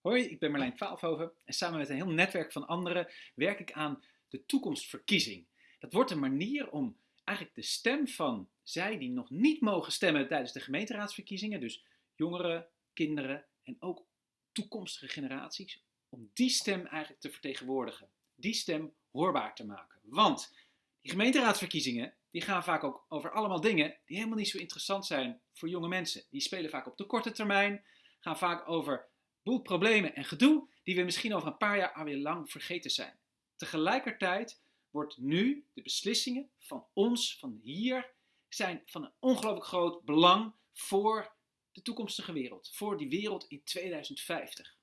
Hoi, ik ben Marlijn Twaalfhoven en samen met een heel netwerk van anderen werk ik aan de toekomstverkiezing. Dat wordt een manier om eigenlijk de stem van zij die nog niet mogen stemmen tijdens de gemeenteraadsverkiezingen, dus jongeren, kinderen en ook toekomstige generaties, om die stem eigenlijk te vertegenwoordigen. Die stem hoorbaar te maken. Want die gemeenteraadsverkiezingen, die gaan vaak ook over allemaal dingen die helemaal niet zo interessant zijn voor jonge mensen. Die spelen vaak op de korte termijn, gaan vaak over boel problemen en gedoe die we misschien over een paar jaar alweer lang vergeten zijn. Tegelijkertijd wordt nu de beslissingen van ons, van hier, zijn van een ongelooflijk groot belang voor de toekomstige wereld. Voor die wereld in 2050.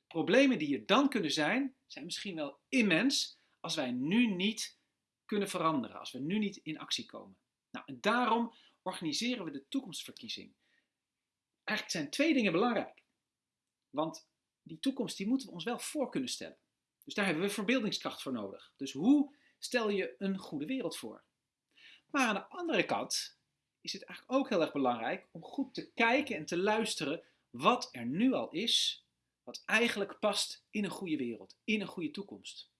De problemen die er dan kunnen zijn, zijn misschien wel immens als wij nu niet kunnen veranderen. Als we nu niet in actie komen. Nou, en daarom organiseren we de toekomstverkiezing. Eigenlijk zijn twee dingen belangrijk. Want die toekomst die moeten we ons wel voor kunnen stellen. Dus daar hebben we verbeeldingskracht voor nodig. Dus hoe stel je een goede wereld voor? Maar aan de andere kant is het eigenlijk ook heel erg belangrijk om goed te kijken en te luisteren wat er nu al is, wat eigenlijk past in een goede wereld, in een goede toekomst.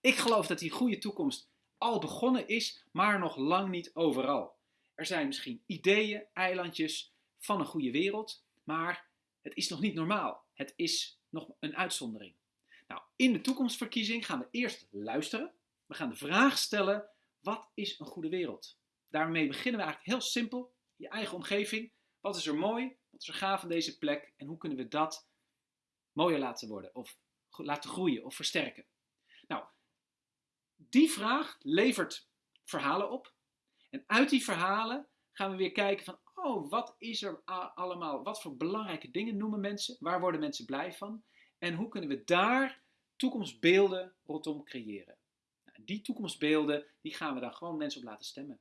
Ik geloof dat die goede toekomst al begonnen is, maar nog lang niet overal. Er zijn misschien ideeën, eilandjes van een goede wereld, maar het is nog niet normaal. Het is nog een uitzondering. Nou, in de toekomstverkiezing gaan we eerst luisteren. We gaan de vraag stellen, wat is een goede wereld? Daarmee beginnen we eigenlijk heel simpel. Je eigen omgeving. Wat is er mooi? Wat is er gaaf aan deze plek? En hoe kunnen we dat mooier laten worden? Of laten groeien of versterken? Nou, die vraag levert verhalen op. En uit die verhalen gaan we weer kijken van, oh, wat is er allemaal, wat voor belangrijke dingen noemen mensen, waar worden mensen blij van en hoe kunnen we daar toekomstbeelden rondom creëren. Nou, die toekomstbeelden, die gaan we dan gewoon mensen op laten stemmen.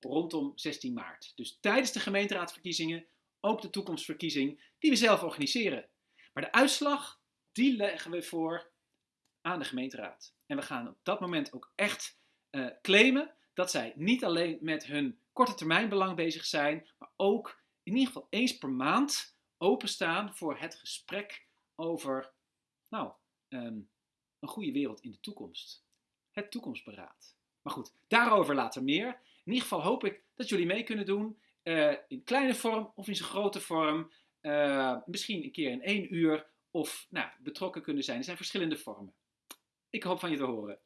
Rondom 16 maart. Dus tijdens de gemeenteraadsverkiezingen ook de toekomstverkiezing die we zelf organiseren. Maar de uitslag, die leggen we voor aan de gemeenteraad. En we gaan op dat moment ook echt uh, claimen dat zij niet alleen met hun korte termijn belang bezig zijn, maar ook in ieder geval eens per maand openstaan voor het gesprek over nou, ehm, een goede wereld in de toekomst. Het toekomstberaad. Maar goed, daarover later meer. In ieder geval hoop ik dat jullie mee kunnen doen. Uh, in kleine vorm of in zijn grote vorm. Uh, misschien een keer in één uur. Of nou, betrokken kunnen zijn. Er zijn verschillende vormen. Ik hoop van je te horen.